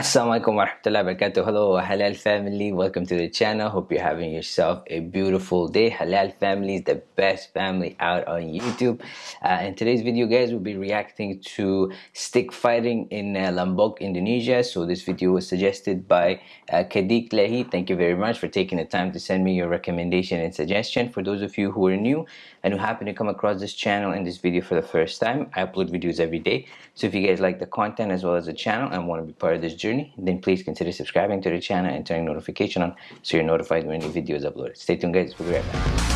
Assalamualaikum warahmatullahi wabarakatuh. Hello Halal family, welcome to the channel. Hope you're having yourself a beautiful day. Halal family is the best family out on YouTube. Uh, in today's video guys, we'll be reacting to stick fighting in uh, Lombok, Indonesia. So this video was suggested by uh, Kadik Lehi. Thank you very much for taking the time to send me your recommendation and suggestion. For those of you who are new and who happen to come across this channel and this video for the first time, I upload videos every day. So if you guys like the content as well as the channel and want to be part of this journey, then please consider subscribing to the channel and turning notification on so you're notified when new video is uploaded. Stay tuned guys, we'll be right back.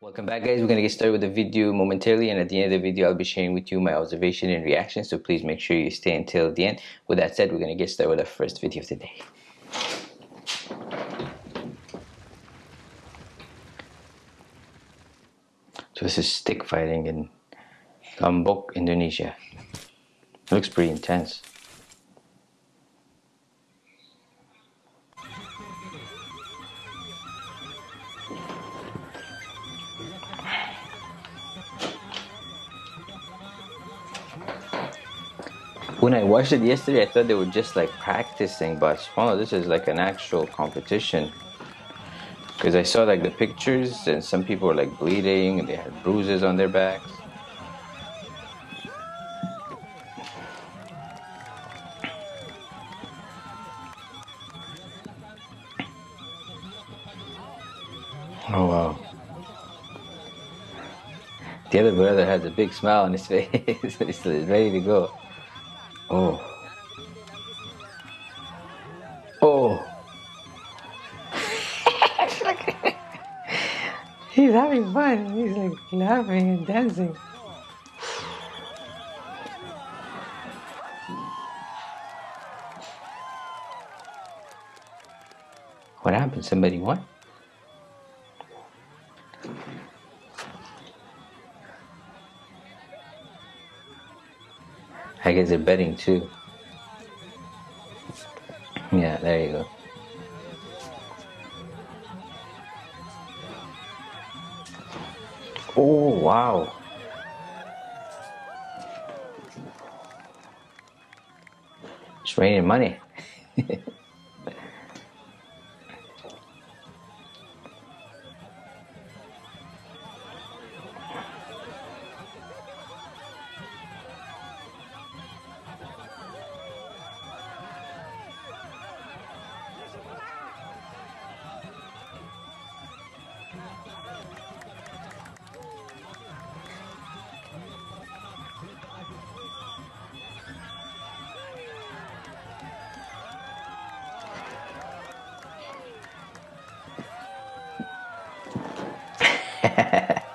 Welcome back guys, we're going to get started with the video momentarily and at the end of the video I'll be sharing with you my observation and reaction so please make sure you stay until the end. With that said, we're going to get started with our first video of the day. So this is stick fighting in Lombok, Indonesia. Looks pretty intense. When I watched it yesterday, I thought they were just like practicing, but oh, this is like an actual competition. Because I saw like the pictures and some people were like bleeding and they had bruises on their backs. Oh wow. The other brother has a big smile on his face. He's ready to go. Oh. Oh. He's having fun. He's like laughing and dancing. What happened? Somebody won? I guess they're betting too. Yeah, there you go. Oh, wow. It's raining money.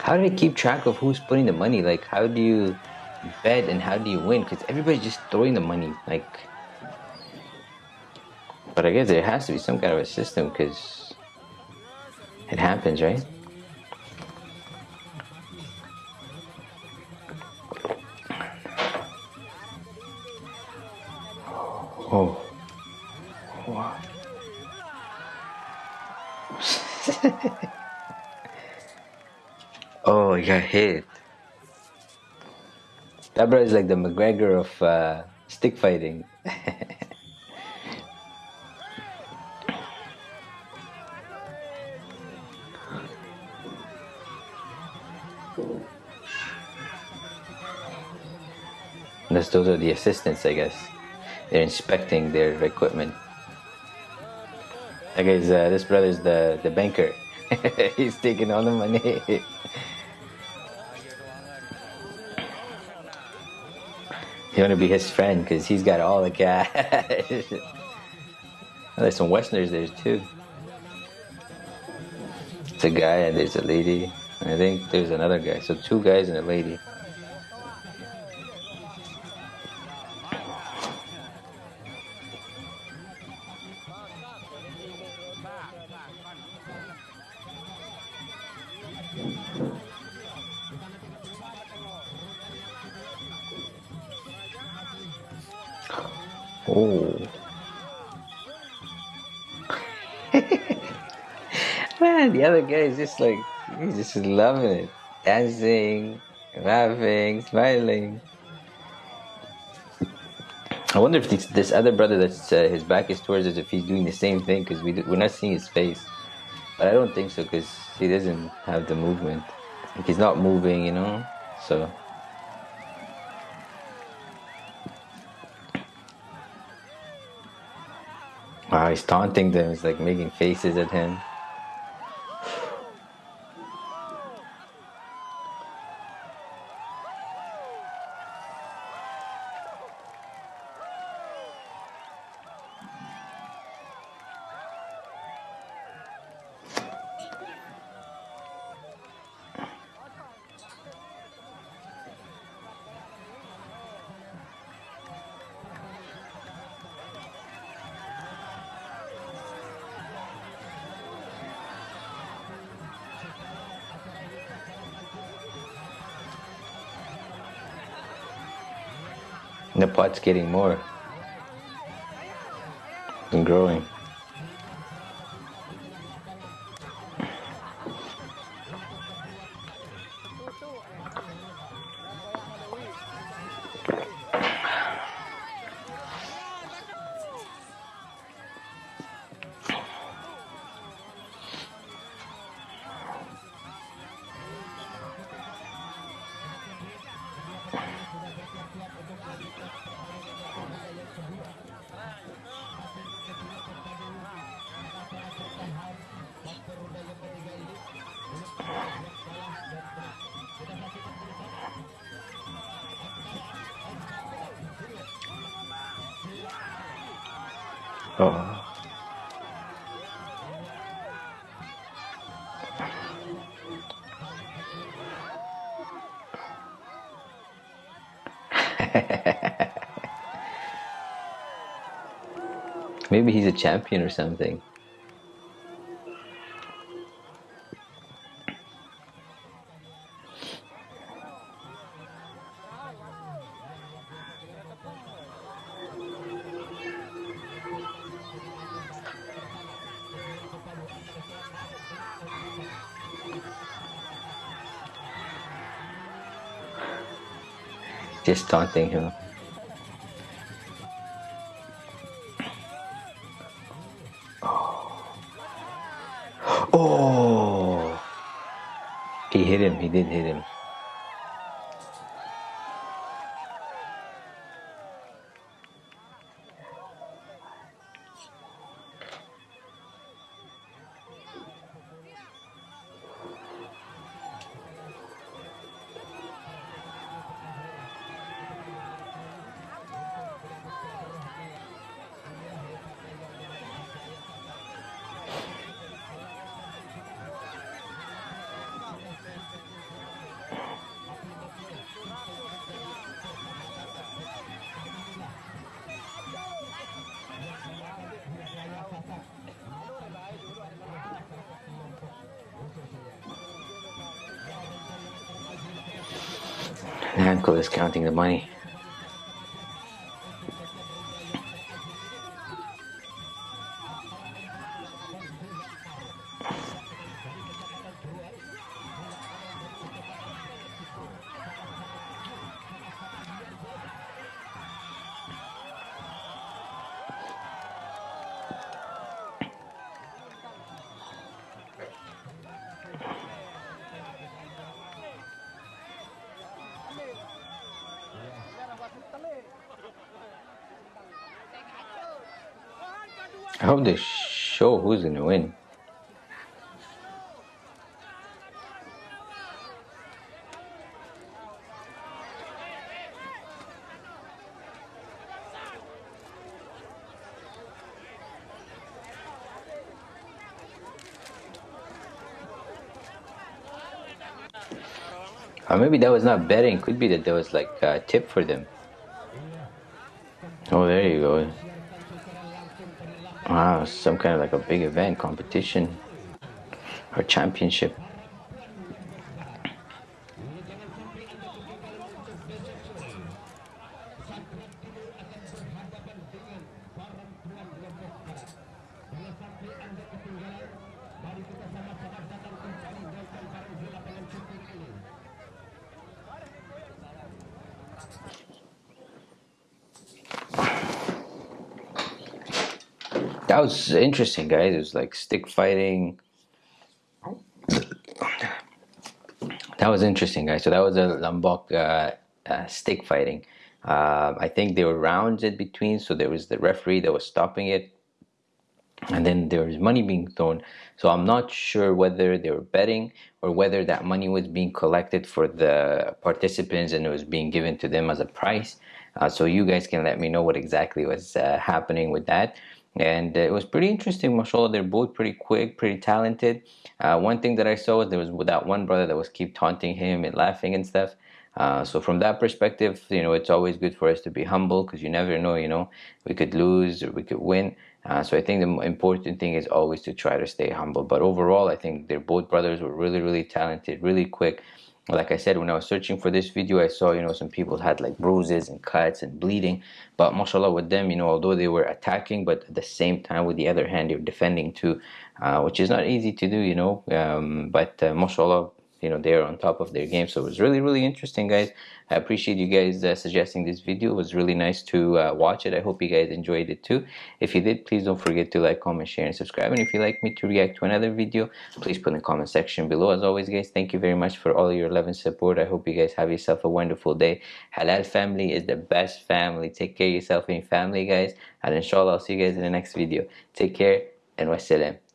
how do they keep track of who's putting the money? Like, how do you bet and how do you win? Because everybody's just throwing the money. Like, but I guess there has to be some kind of a system because it happens, right? oh, he got hit. That bro is like the McGregor of uh, stick fighting. That's, those are the assistants, I guess. They're inspecting their equipment. I guess uh, this brother's the, the banker. He's taking all the money. you want to be his friend because he's got all the cash. there's some Westerners there too. It's a guy and there's a lady. I think there's another guy. So two guys and a lady. Oh. Man, the other guy is just like, he's just loving it. Dancing, laughing, smiling. I wonder if this, this other brother that's uh, his back is towards us, if he's doing the same thing, because we, we're not seeing his face. But I don't think so, because he doesn't have the movement. Like he's not moving, you know? So. Wow, he's taunting them. He's like making faces at him. And the pot's getting more and growing. Oh. Maybe he's a champion or something. Just taunting him. Oh. oh! He hit him, he did hit him. Uncle is counting the money. I hope they show who's gonna win. Or maybe that was not betting. Could be that there was like a tip for them. Oh, there you go. Wow, some kind of like a big event, competition, or championship. That was interesting guys. It was like stick fighting. That was interesting guys. So that was a lombok uh, uh, stick fighting. Uh, I think there were rounds in between. So there was the referee that was stopping it. And then there was money being thrown. So i'm not sure whether they were betting or whether that money was being collected for the participants and it was being given to them as a price. Uh, so you guys can let me know what exactly was uh, happening with that and it was pretty interesting mashallah they're both pretty quick pretty talented uh, one thing that i saw was there was that one brother that was keep taunting him and laughing and stuff uh, so from that perspective you know it's always good for us to be humble because you never know you know we could lose or we could win uh, so I think the important thing is always to try to stay humble. But overall, I think they're both brothers were really, really talented, really quick. Like I said, when I was searching for this video, I saw, you know, some people had like bruises and cuts and bleeding. But mashallah with them, you know, although they were attacking, but at the same time, with the other hand, they're defending too, uh, which is not easy to do, you know. Um, but uh, mashallah, you know they're on top of their game. So it was really really interesting guys. I appreciate you guys uh, suggesting this video. It was really nice to uh, watch it. I hope you guys enjoyed it too. If you did please don't forget to like comment share and subscribe. And if you'd like me to react to another video please put in the comment section below. As always guys thank you very much for all your love and support. I hope you guys have yourself a wonderful day. Halal family is the best family. Take care of yourself and your family guys. And inshallah i'll see you guys in the next video. Take care and wassalam